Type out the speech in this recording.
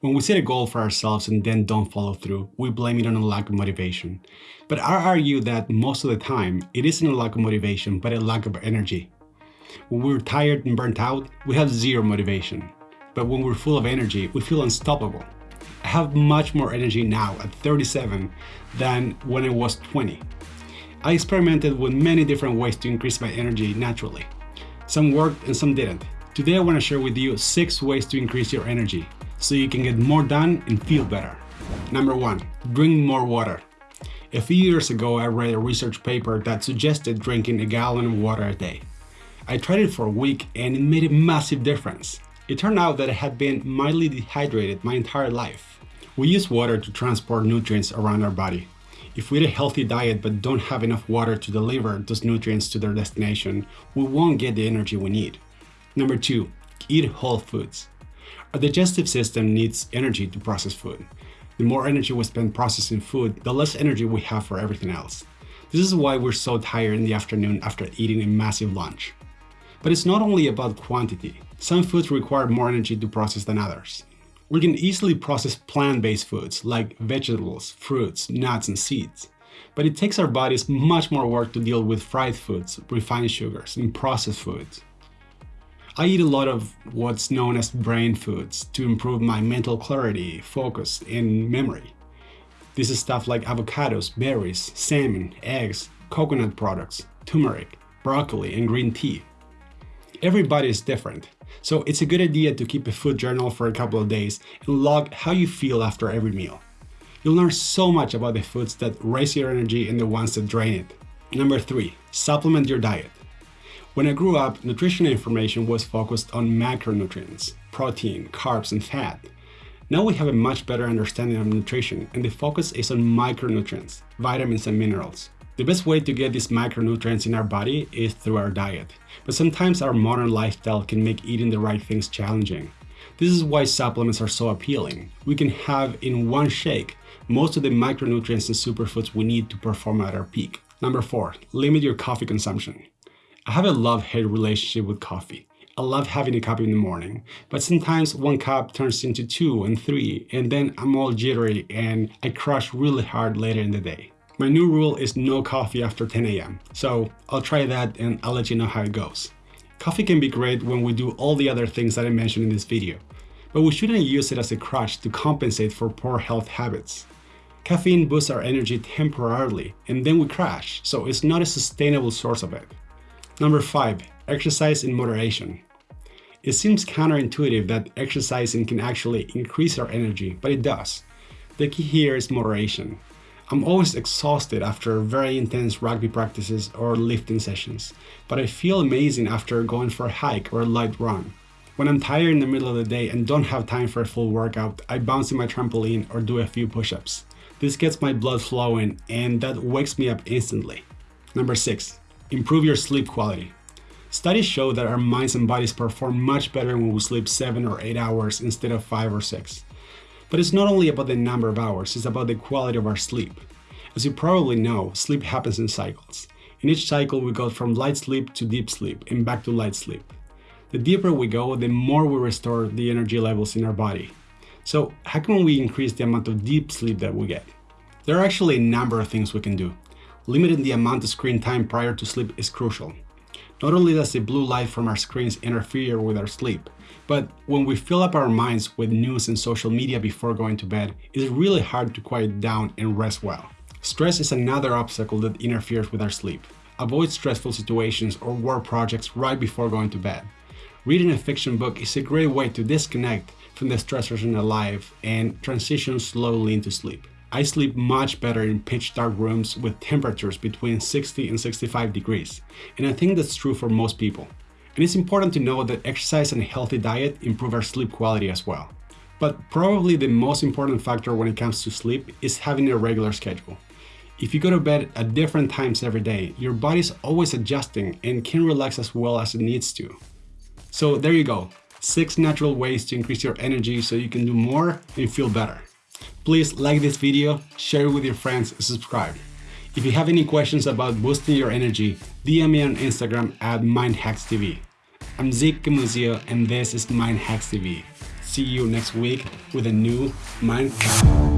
When we set a goal for ourselves and then don't follow through, we blame it on a lack of motivation. But I argue that most of the time, it isn't a lack of motivation, but a lack of energy. When we're tired and burnt out, we have zero motivation. But when we're full of energy, we feel unstoppable. I have much more energy now at 37 than when I was 20. I experimented with many different ways to increase my energy naturally. Some worked and some didn't. Today I want to share with you 6 ways to increase your energy so you can get more done and feel better. Number 1. Drink more water. A few years ago I read a research paper that suggested drinking a gallon of water a day. I tried it for a week and it made a massive difference. It turned out that I had been mildly dehydrated my entire life. We use water to transport nutrients around our body. If we eat a healthy diet but don't have enough water to deliver those nutrients to their destination, we won't get the energy we need. Number 2. Eat whole foods. Our digestive system needs energy to process food. The more energy we spend processing food, the less energy we have for everything else. This is why we're so tired in the afternoon after eating a massive lunch. But it's not only about quantity. Some foods require more energy to process than others. We can easily process plant-based foods like vegetables, fruits, nuts, and seeds. But it takes our bodies much more work to deal with fried foods, refined sugars, and processed foods. I eat a lot of what's known as brain foods to improve my mental clarity, focus, and memory. This is stuff like avocados, berries, salmon, eggs, coconut products, turmeric, broccoli, and green tea. Everybody is different, so it's a good idea to keep a food journal for a couple of days and log how you feel after every meal. You'll learn so much about the foods that raise your energy and the ones that drain it. Number 3. Supplement your diet. When I grew up, nutrition information was focused on macronutrients, protein, carbs, and fat. Now we have a much better understanding of nutrition and the focus is on micronutrients, vitamins and minerals. The best way to get these micronutrients in our body is through our diet, but sometimes our modern lifestyle can make eating the right things challenging. This is why supplements are so appealing. We can have in one shake most of the micronutrients and superfoods we need to perform at our peak. Number 4. Limit your coffee consumption. I have a love-hate relationship with coffee. I love having a cup in the morning, but sometimes one cup turns into two and three, and then I'm all jittery and I crash really hard later in the day. My new rule is no coffee after 10 a.m. So I'll try that and I'll let you know how it goes. Coffee can be great when we do all the other things that I mentioned in this video, but we shouldn't use it as a crutch to compensate for poor health habits. Caffeine boosts our energy temporarily and then we crash, so it's not a sustainable source of it. Number 5. Exercise in moderation. It seems counterintuitive that exercising can actually increase our energy, but it does. The key here is moderation. I'm always exhausted after very intense rugby practices or lifting sessions, but I feel amazing after going for a hike or a light run. When I'm tired in the middle of the day and don't have time for a full workout, I bounce in my trampoline or do a few push-ups. This gets my blood flowing and that wakes me up instantly. Number 6. Improve your sleep quality. Studies show that our minds and bodies perform much better when we sleep 7 or 8 hours instead of 5 or 6. But it's not only about the number of hours, it's about the quality of our sleep. As you probably know, sleep happens in cycles. In each cycle, we go from light sleep to deep sleep and back to light sleep. The deeper we go, the more we restore the energy levels in our body. So how can we increase the amount of deep sleep that we get? There are actually a number of things we can do. Limiting the amount of screen time prior to sleep is crucial. Not only does the blue light from our screens interfere with our sleep, but when we fill up our minds with news and social media before going to bed, it's really hard to quiet down and rest well. Stress is another obstacle that interferes with our sleep. Avoid stressful situations or work projects right before going to bed. Reading a fiction book is a great way to disconnect from the stressors in our life and transition slowly into sleep. I sleep much better in pitch dark rooms with temperatures between 60 and 65 degrees, and I think that's true for most people. And it's important to know that exercise and a healthy diet improve our sleep quality as well. But probably the most important factor when it comes to sleep is having a regular schedule. If you go to bed at different times every day, your body's always adjusting and can relax as well as it needs to. So there you go, 6 natural ways to increase your energy so you can do more and feel better. Please like this video, share it with your friends and subscribe. If you have any questions about boosting your energy, DM me on Instagram at MindHacksTV. I'm Zeke Camuzio and this is MindHacksTV. See you next week with a new mind hack.